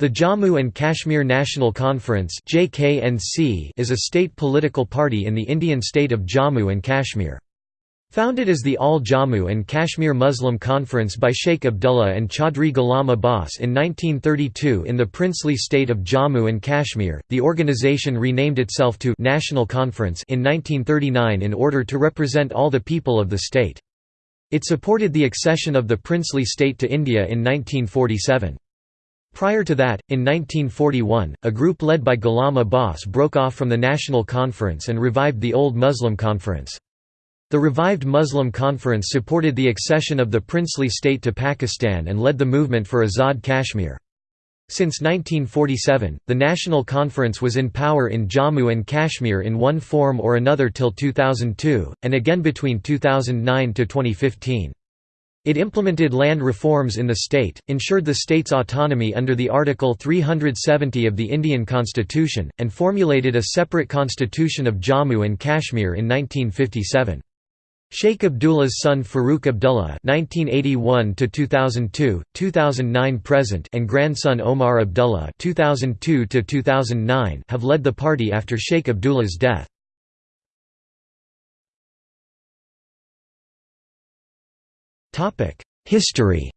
The Jammu and Kashmir National Conference is a state political party in the Indian state of Jammu and Kashmir. Founded as the All Jammu and Kashmir Muslim Conference by Sheikh Abdullah and Chaudhry Ghulam Abbas in 1932 in the princely state of Jammu and Kashmir, the organization renamed itself to National Conference in 1939 in order to represent all the people of the state. It supported the accession of the princely state to India in 1947. Prior to that, in 1941, a group led by Ghulam Abbas broke off from the National Conference and revived the old Muslim Conference. The revived Muslim Conference supported the accession of the princely state to Pakistan and led the movement for Azad Kashmir. Since 1947, the National Conference was in power in Jammu and Kashmir in one form or another till 2002, and again between 2009 to 2015. It implemented land reforms in the state, ensured the state's autonomy under the Article 370 of the Indian Constitution, and formulated a separate constitution of Jammu and Kashmir in 1957. Sheikh Abdullah's son Farooq Abdullah (1981–2002, 2009–present) and grandson Omar Abdullah (2002–2009) have led the party after Sheikh Abdullah's death. History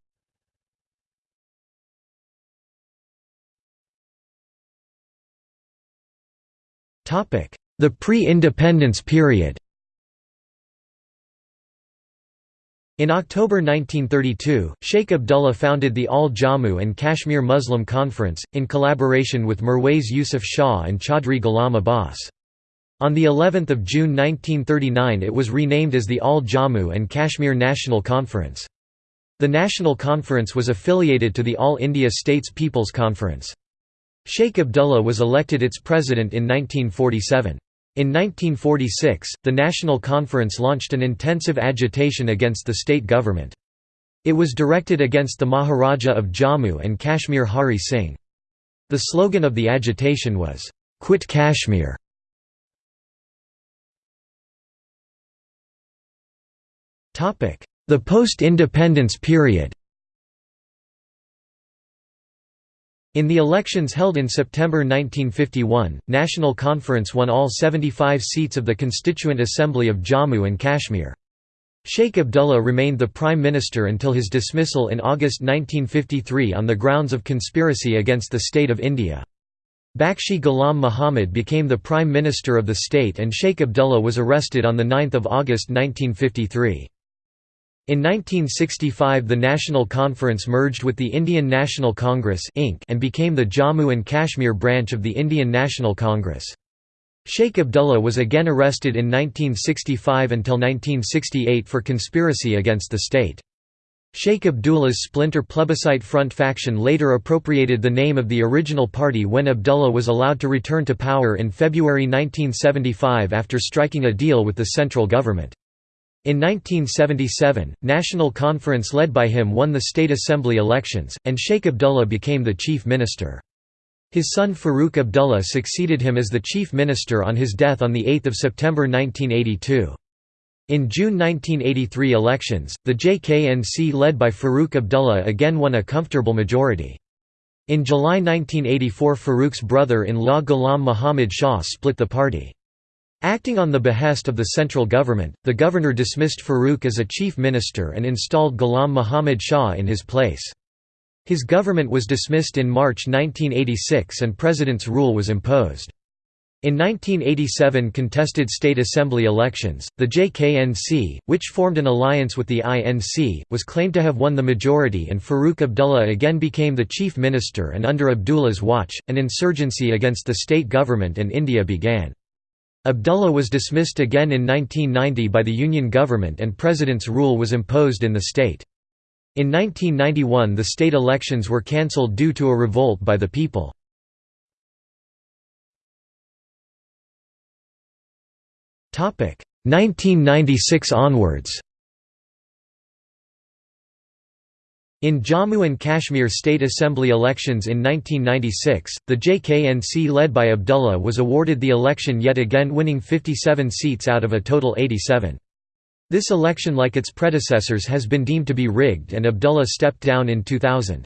Topic: The pre-independence period In October 1932, Sheikh Abdullah founded the All Jammu and Kashmir Muslim Conference, in collaboration with Mirwaiz Yusuf Shah and Chaudhry Ghulam Abbas. On the 11th of June 1939 it was renamed as the All Jammu and Kashmir National Conference. The National Conference was affiliated to the All India States People's Conference. Sheikh Abdullah was elected its president in 1947. In 1946, the National Conference launched an intensive agitation against the state government. It was directed against the Maharaja of Jammu and Kashmir Hari Singh. The slogan of the agitation was, "'Quit Kashmir' The post-independence period In the elections held in September 1951, National Conference won all 75 seats of the Constituent Assembly of Jammu and Kashmir. Sheikh Abdullah remained the Prime Minister until his dismissal in August 1953 on the grounds of conspiracy against the state of India. Bakshi Ghulam Muhammad became the Prime Minister of the state and Sheikh Abdullah was arrested on 9 August 1953. In 1965 the National Conference merged with the Indian National Congress and became the Jammu and Kashmir branch of the Indian National Congress. Sheikh Abdullah was again arrested in 1965 until 1968 for conspiracy against the state. Sheikh Abdullah's splinter Plebiscite Front faction later appropriated the name of the original party when Abdullah was allowed to return to power in February 1975 after striking a deal with the central government. In 1977, National Conference led by him won the State Assembly elections, and Sheikh Abdullah became the chief minister. His son Farooq Abdullah succeeded him as the chief minister on his death on 8 September 1982. In June 1983 elections, the JKNC led by Farooq Abdullah again won a comfortable majority. In July 1984 Farooq's brother-in-law Ghulam Muhammad Shah split the party. Acting on the behest of the central government, the governor dismissed Farooq as a chief minister and installed Ghulam Muhammad Shah in his place. His government was dismissed in March 1986 and president's rule was imposed. In 1987 contested state assembly elections, the JKNC, which formed an alliance with the INC, was claimed to have won the majority and Farooq Abdullah again became the chief minister and under Abdullah's watch, an insurgency against the state government and India began. Abdullah was dismissed again in 1990 by the Union government and president's rule was imposed in the state. In 1991 the state elections were cancelled due to a revolt by the people. Topic 1996 onwards. In Jammu and Kashmir State Assembly elections in 1996, the JKNC led by Abdullah was awarded the election yet again winning 57 seats out of a total 87. This election like its predecessors has been deemed to be rigged and Abdullah stepped down in 2000.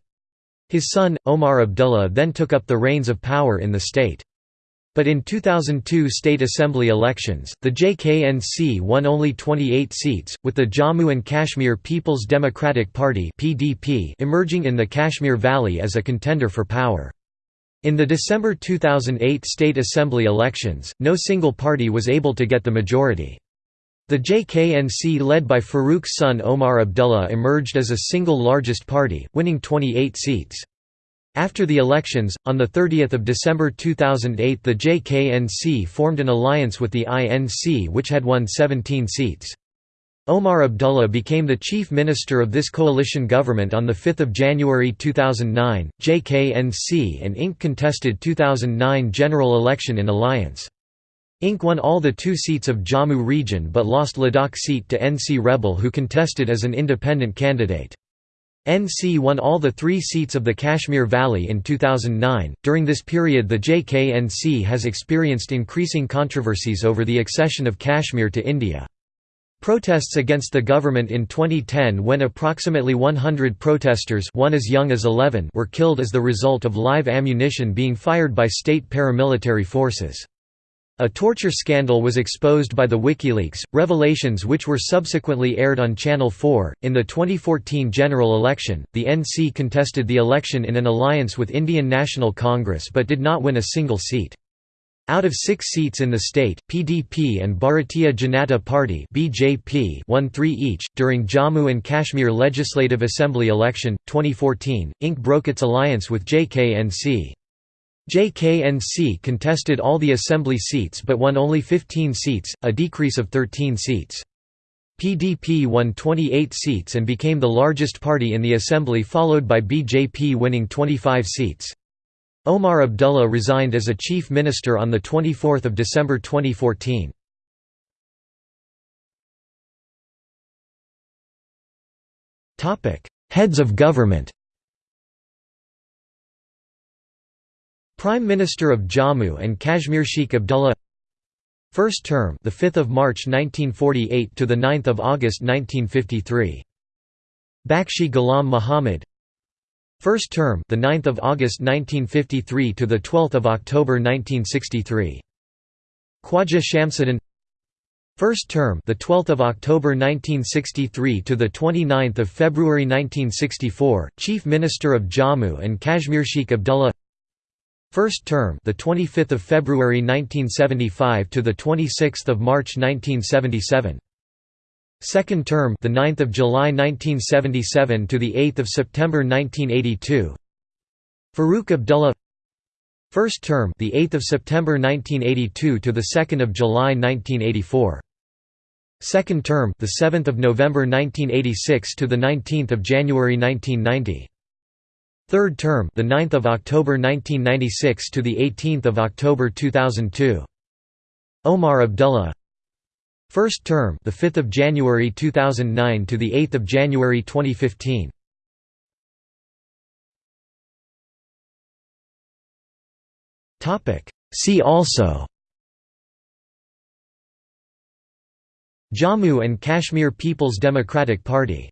His son, Omar Abdullah then took up the reins of power in the state. But in 2002 state assembly elections, the JKNC won only 28 seats, with the Jammu and Kashmir People's Democratic Party (PDP) emerging in the Kashmir Valley as a contender for power. In the December 2008 state assembly elections, no single party was able to get the majority. The JKNC led by Farooq's son Omar Abdullah emerged as a single largest party, winning 28 seats. After the elections, on 30 December 2008 the JKNC formed an alliance with the INC which had won 17 seats. Omar Abdullah became the chief minister of this coalition government on 5 January 2009. JKNC and INC contested 2009 general election in alliance. INC won all the two seats of Jammu region but lost Ladakh seat to NC Rebel who contested as an independent candidate. NC won all the three seats of the Kashmir Valley in 2009. During this period, the JKNC has experienced increasing controversies over the accession of Kashmir to India. Protests against the government in 2010 when approximately 100 protesters one as young as 11 were killed as the result of live ammunition being fired by state paramilitary forces. A torture scandal was exposed by the WikiLeaks, revelations which were subsequently aired on Channel 4. In the 2014 general election, the NC contested the election in an alliance with Indian National Congress but did not win a single seat. Out of six seats in the state, PDP and Bharatiya Janata Party (BJP) won three each. During Jammu and Kashmir Legislative Assembly election 2014, INC broke its alliance with JKNC. JKNC contested all the assembly seats but won only 15 seats, a decrease of 13 seats. PDP won 28 seats and became the largest party in the assembly followed by BJP winning 25 seats. Omar Abdullah resigned as a chief minister on 24 December 2014. Heads of government Prime Minister of Jammu and Kashmir Sheikh Abdullah First term the 5th of March 1948 to the 9th of August 1953 Bakshi Ghulam Muhammad First term, the 9th of August 1953 to the 12th of October 1963. Khwaja Shamsuddin. First term, the 12th of October 1963 to the 29th of February 1964, Chief Minister of Jammu and Kashmir Sheikh Abdullah. First term, the 25th of February 1975 to the 26th of March 1977. Second term, the 9th of July 1977 to the 8th of September 1982. Farooq Abdullah. First term, the 8th of September 1982 to the 2nd of July 1984. Second term, the 7th of November 1986 to the 19th of January 1990. Third term, the 9th of October 1996 to the 18th of October 2002. Omar Abdullah. First term, the 5th of January 2009 to the 8th of January 2015. Topic. See also. Jammu and Kashmir People's Democratic Party